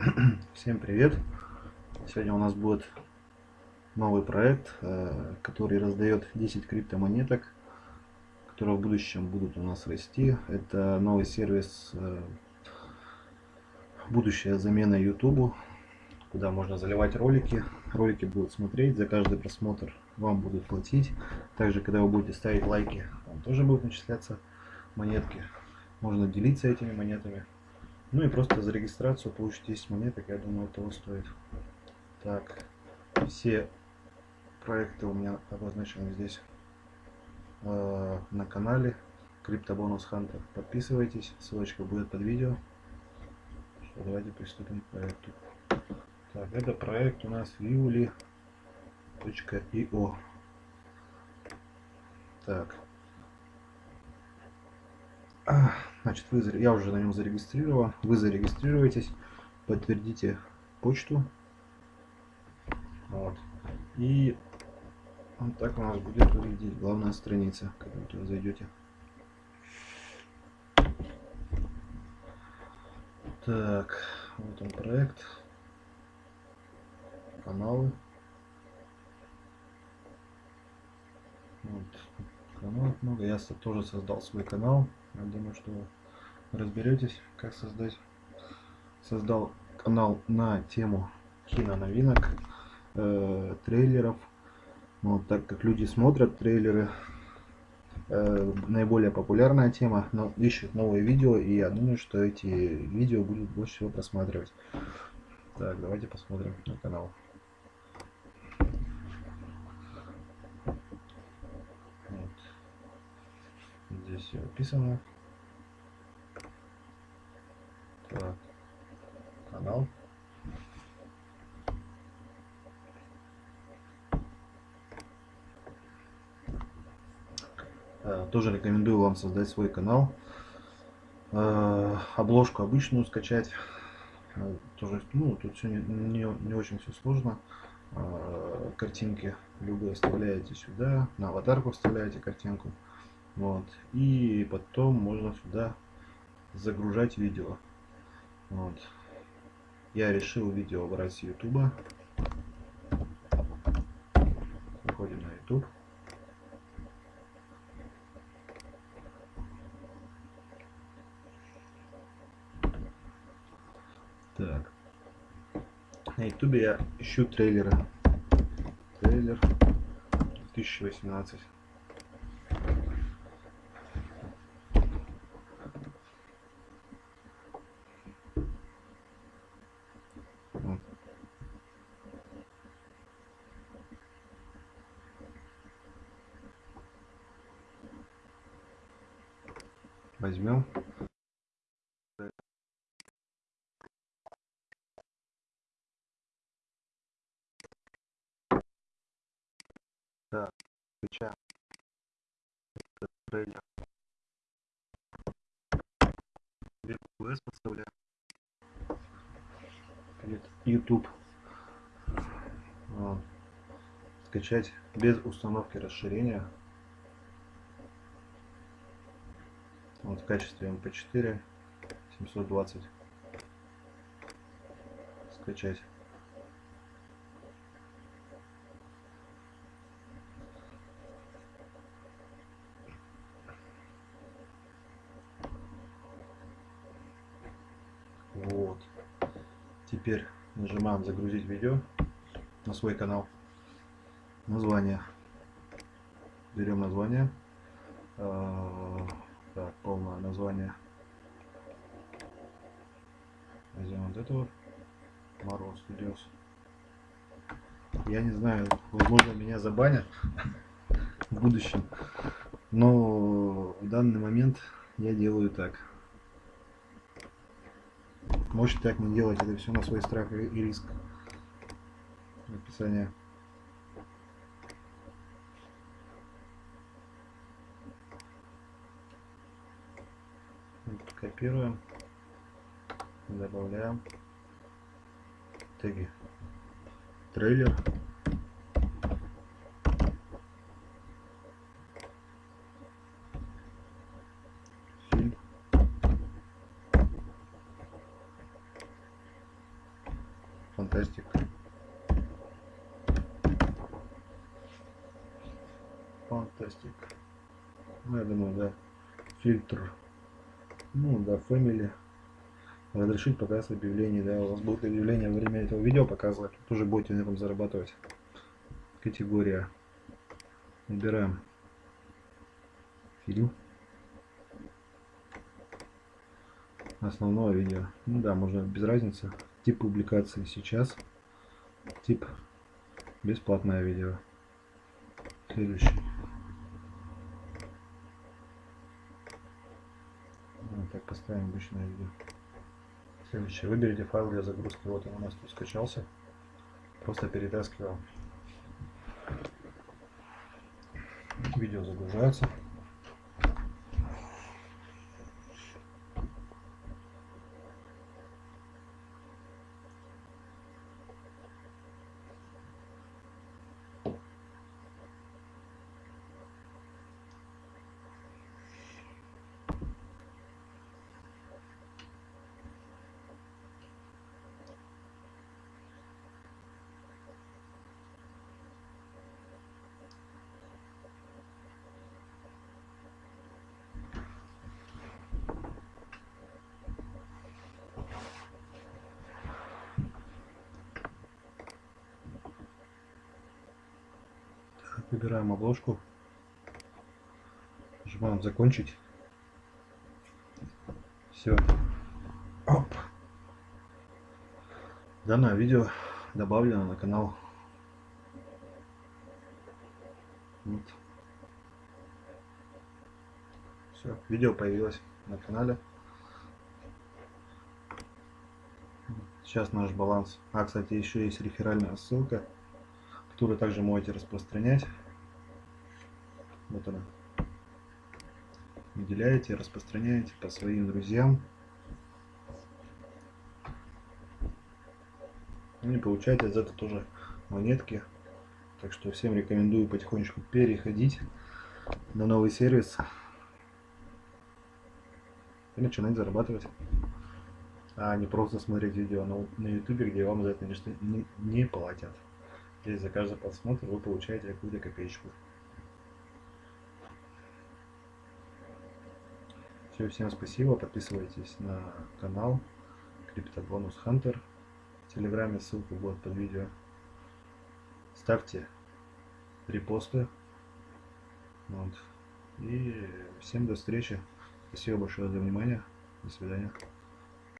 Всем привет! Сегодня у нас будет новый проект, э, который раздает 10 криптомонеток, которые в будущем будут у нас расти. Это новый сервис, э, будущая замена YouTube, куда можно заливать ролики. Ролики будут смотреть, за каждый просмотр вам будут платить. Также, когда вы будете ставить лайки, вам тоже будут начисляться монетки. Можно делиться этими монетами. Ну и просто за регистрацию получить 10 монеток, я думаю, этого стоит. Так, все проекты у меня обозначены здесь э, на канале Криптобонус Хантер. Подписывайтесь, ссылочка будет под видео. Что, давайте приступим к проекту. Так, это проект у нас Viuli.io. Так. Значит, вы, я уже на нем зарегистрирован. Вы зарегистрируетесь, подтвердите почту. Вот. И вот так у нас будет выглядеть главная страница, когда вы туда зайдете. Так, вот он проект. Каналы. Вот. Каналов много. Я тоже создал свой канал. Я думаю, что разберетесь, как создать. Создал канал на тему киноновинок, э, трейлеров. Вот, так как люди смотрят трейлеры, э, наиболее популярная тема, но ищут новые видео, и я думаю, что эти видео будут больше всего просматривать. Так, давайте посмотрим на канал. Здесь все описано. Так, канал. Э, тоже рекомендую вам создать свой канал. Э, обложку обычную скачать. Э, тоже, ну, тут все не, не, не очень все сложно. Картинки любые вставляете сюда, на аватарку вставляете картинку. Вот. И потом можно сюда загружать видео. Вот. Я решил видео брать с YouTube. Заходим на YouTube. Так. На YouTube я ищу трейлеры. Трейлер 2018. Возьмем. Так включаем этот трейлер подставляем. YouTube вот. скачать без установки расширения Вот в качестве MP4 720 скачать. Вот. Теперь нажимаем загрузить видео на свой канал. Название. Берем название. Так, полное название. Возьмем вот это вот. Marvel Studios. Я не знаю, возможно меня забанят в будущем. Но в данный момент я делаю так. Можете так не делать, это все на свой страх и риск. Описание. Копируем, добавляем теги. Трейлер. Фантастик. Фантастик. Ну, я думаю, да. Фильтр. Ну, да, Family. Разрешить показ объявлений, да. У вас будет объявление во время этого видео показывать. Тоже будете на этом зарабатывать. Категория. Выбираем фильм. Основное видео. Ну да, можно без разницы. Тип публикации сейчас. Тип бесплатное видео. Следующий. Поставим обычное видео. Следующее. Выберите файл для загрузки. Вот он у нас тут скачался. Просто перетаскиваем. Видео загружается. Выбираем обложку. Нажимаем закончить. Все. Оп. Данное видео добавлено на канал. Вот. Все, видео появилось на канале. Сейчас наш баланс. А, кстати, еще есть реферальная ссылка, которую также можете распространять. Вот она. Выделяете, распространяете по своим друзьям. Ну и получаете за это тоже монетки. Так что всем рекомендую потихонечку переходить на новый сервис и начинать зарабатывать. А не просто смотреть видео на, на YouTube, где вам за это не, не платят. Здесь за каждый просмотр вы получаете какую-то копеечку. Все, всем спасибо. Подписывайтесь на канал Криптобонус Хантер. В Телеграме ссылка будет под видео. Ставьте репосты. Вот. И всем до встречи. Спасибо большое за внимание. До свидания.